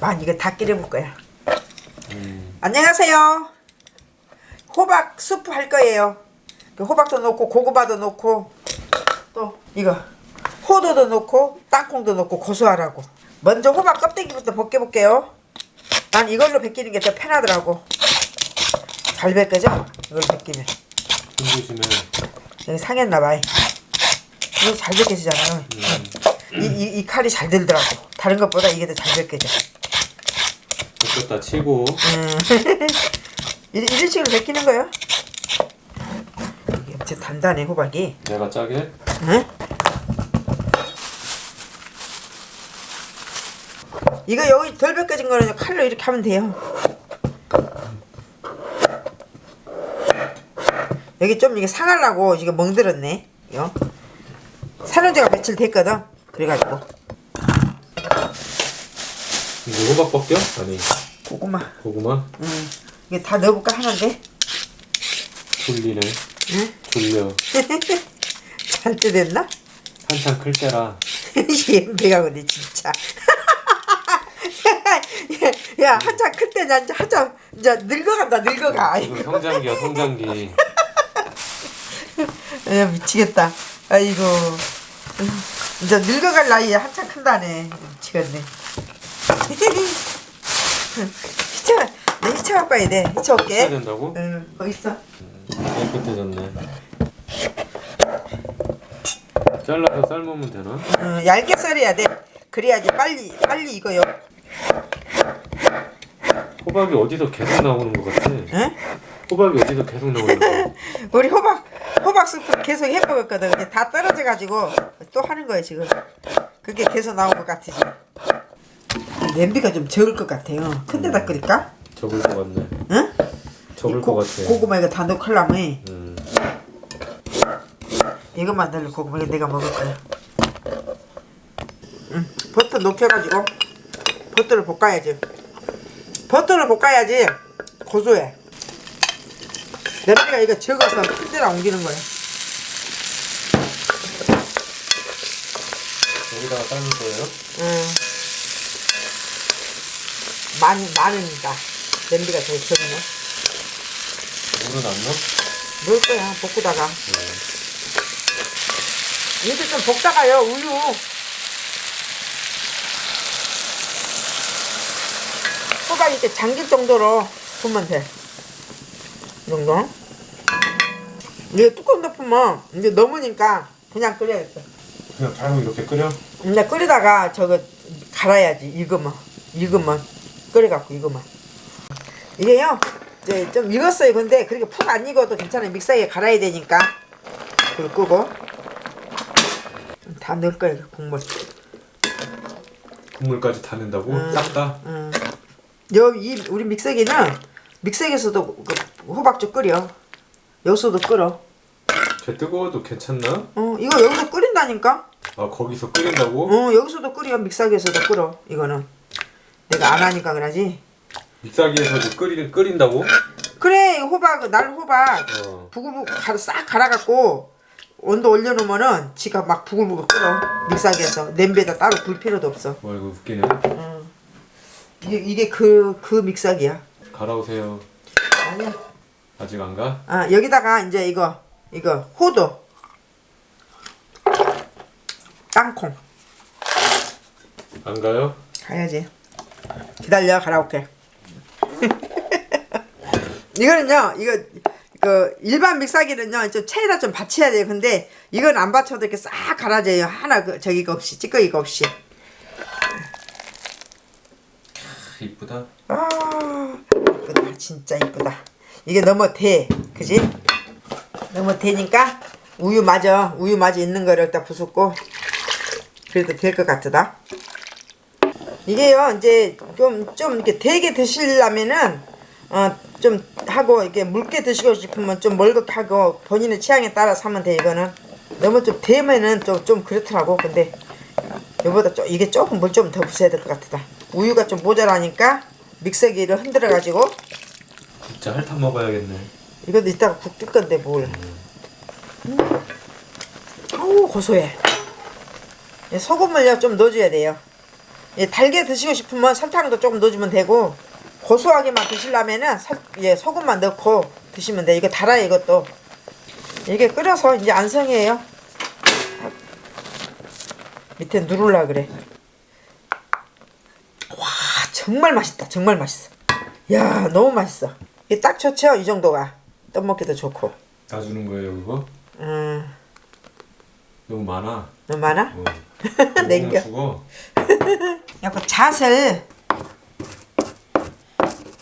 만 이거 다 끓여볼 거야. 음. 안녕하세요. 호박 수프 할 거예요. 그 호박도 넣고 고구마도 넣고 또 이거 호두도 넣고 땅콩도 넣고 고소하라고. 먼저 호박 껍데기부터 벗겨볼게요. 난 이걸로 벗기는 게 더 편하더라고. 잘 벗겨져? 이걸 벗기면. 힘드시면 여기 상했나봐. 이거 잘 벗겨지잖아. 이, 이, 이 칼이 잘 들더라고. 다른 것보다 이게 더 잘 벗겨져. 벗겼다 치고 음. 이런, 이런 식으로 벗기는 거요. 이게 단단해 호박이. 내가 짜게 응? 이거 여기 덜 벗겨진 거는 칼로 이렇게 하면 돼요. 여기 좀 이게 상하려고 이게 멍들었네. 요. 사는 지가 며칠 됐거든. 그래가지고 이거 호박 벗겨? 아니 고구마. 고구마 응. 이게 다 넣어볼까 하는데. 졸리네 응? 졸려 잘 때 됐나? 한참 클 때라 배가 근데 진짜. 야, 야 한참 클 때 난 한참 이제 늙어간다 늙어가. 이거 성장기야 성장기 야 미치겠다. 아이고. 음, 이제 늙어갈 나이에 한참 큰다네. 미치겠네. 히쳐, 내 히쳐 갖고 와야 돼. 해야 올게. 된다고? 응, 거기 있어. 깨끗해졌네 잘라서 삶으면 되나? 응, 얇게 썰어야 돼. 그래야지 빨리 빨리 익어요. 호박이 어디서 계속 나오는 것 같아 응? 호박이 어디서 계속 나오는 거야 우리 호박 호박 수프 계속 해먹었거든. 다 떨어져 가지고 또 하는 거예요 지금. 그게 계속 나온 것 같으지. 냄비가 좀 적을 것 같아요. 큰 데다 끓일까? 적을 것 같네 응? 적을 이 고, 것 같아 고구마 이거 다 넣고 하려면 음. 이것만 넣을 고구마 이거 내가 먹을 거야. 응. 버터 녹여가지고 버터를 볶아야지. 버터를 볶아야지 고소해. 냄비가 이거 적어서 큰 데다 옮기는 거야. 여기다가 삶을 거예요? 응. 많이 많으니까 냄비가 제일 적네. 물은 안 넣어? 넣을 거야 볶다가. 네. 이제 좀 볶다가요 우유. 호박 이렇게 잠길 정도로 부으면 돼. 이 정도. 이게 뚜껑 덮으면 이제 넘으니까 그냥 끓여야겠어. 그냥 바로 이렇게 끓여? 이제 끓이다가 저거 갈아야지 익으면 익으면 끓여갖고 익으면 이게요 이제 좀 익었어요 근데 그렇게 푹 안 익어도 괜찮아요 믹서기에 갈아야 되니까 불 끄고 다 넣을 거예요 국물 국물까지 다 넣는다고? 음. 싹 다? 음. 여 이 우리 믹서기는 믹서기에서도 그 호박죽 끓여 여기서도 끓여 쟤 뜨거워도 괜찮나? 어 이거 여기서 끓인다니까 아 거기서 끓인다고? 어 여기서도 끓여 믹서기에서도 끓여 이거는 내가 안 하니까 그러지? 믹사기에서도 끓이, 끓인다고? 그래 호박 날 호박. 어. 부글부글 싹 갈아갖고 온도 올려놓으면은 지가 막 부글부글 끓어 믹서기에서. 냄비에다 따로 불 필요도 없어. 뭐 이거 웃기네. 이게 이게 그 그 믹서기야. 갈아오세요. 아니야. 아직 안 가? 아 여기다가 이제 이거 이거 호두. 땅콩. 안 가요? 가야지 기다려 갈아올게 이거는요 이거 그 일반 믹서기는요 좀 체에다 좀 받쳐야 돼요. 근데 이건 안 받쳐도 이렇게 싹 갈아져요. 하나 그 저기가 없이 찌꺼기가 없이. 이쁘다. 아 이쁘다. 진짜 이쁘다. 이게 너무 대 그지? 너무 대니까 우유 마저 우유 마저 있는 거를 딱 부숫고 그래도 될 것 같다 이게요 이제 좀 좀 이렇게 되게 드시려면은 어 좀 하고 이렇게 묽게 드시고 싶으면 좀 멀겋게 하고 본인의 취향에 따라서 하면 돼 이거는. 너무 좀 되면은 좀 좀 그렇더라고. 근데 이보다 좀 이게 조금 물 좀 더 부숴야 될 것 같다. 우유가 좀 모자라니까 믹서기를 흔들어 가지고. 진짜 핥아 먹어야겠네. 이것도 이따가 국 뜰 건데 뭘. 음. 어우 고소해. 소금을요 좀 넣어줘야 돼요 예, 달게 드시고 싶으면 설탕도 조금 넣어주면 되고 고소하게만 드시려면은 설, 예, 소금만 넣고 드시면 돼. 이거 달아요 이것도. 이게 끓여서 이제 안성이에요. 밑에 누를라 그래. 와 정말 맛있다. 정말 맛있어. 야 너무 맛있어. 이게 딱 좋죠 이 정도가. 떡 먹기도 좋고. 다 주는 거예요 그거? 음 너무 많아. 너무 많아? 어. 냉겨. 죽어. 약간 잣을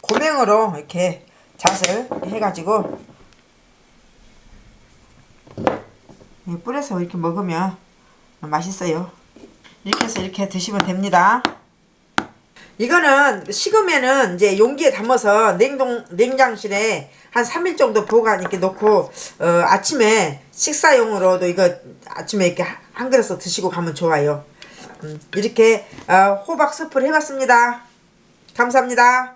고명으로 이렇게 잣을 해가지고 이 뿌려서 이렇게 먹으면 맛있어요. 이렇게 해서 이렇게 드시면 됩니다. 이거는 식으면은 이제 용기에 담아서 냉동 냉장실에 한 3일 정도 보관 이렇게 놓고 어, 아침에 식사용으로도 이거 아침에 이렇게 한 그릇 드시고 가면 좋아요. 음, 이렇게 어, 호박 스프를 해봤습니다. 감사합니다.